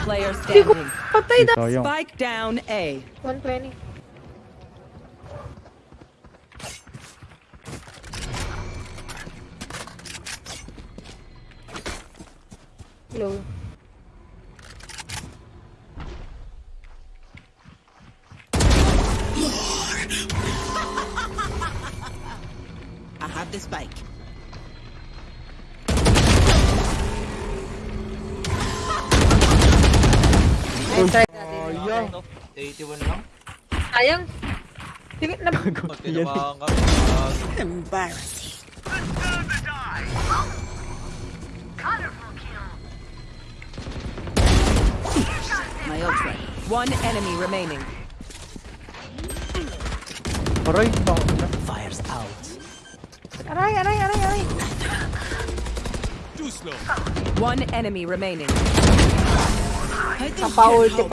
Last player standing. Patay na. Sayang. Spike down A. 120. Low. I have the spike. Ay, try natin. Sayang. 81 lang. Sayang. Sige, na... Gago. Pag Yan. tinamaan kami. Embarrassing. My ult's. One enemy remaining. Fires out. Aray, aray, aray, aray. One enemy remaining. Paola